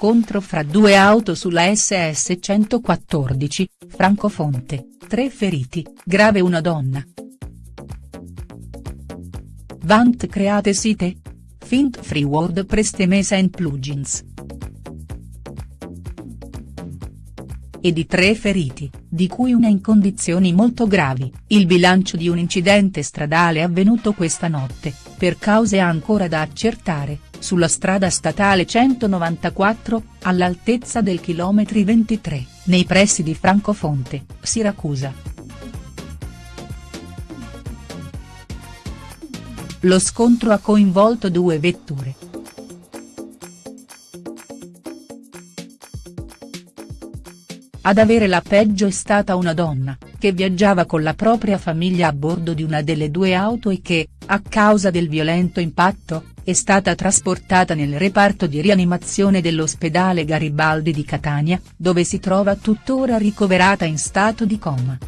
scontro fra due auto sulla SS 114, Francofonte, tre feriti, grave una donna. Vant create site? Fint free word prestemesa and plugins. E di tre feriti, di cui una in condizioni molto gravi, il bilancio di un incidente stradale avvenuto questa notte, per cause ancora da accertare, sulla strada statale 194, all'altezza del chilometri 23, nei pressi di Francofonte, Siracusa. Lo scontro ha coinvolto due vetture. Ad avere la peggio è stata una donna, che viaggiava con la propria famiglia a bordo di una delle due auto e che, a causa del violento impatto, è stata trasportata nel reparto di rianimazione dell'ospedale Garibaldi di Catania, dove si trova tuttora ricoverata in stato di coma.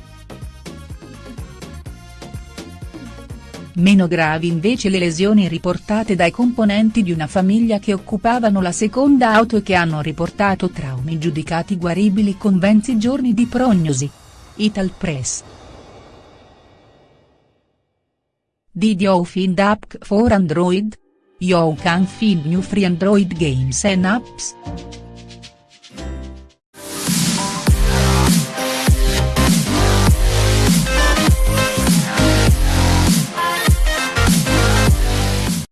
Meno gravi invece le lesioni riportate dai componenti di una famiglia che occupavano la seconda auto e che hanno riportato traumi giudicati guaribili con 20 giorni di prognosi. Italpress. Did you find app for Android? You can find new free Android games and apps.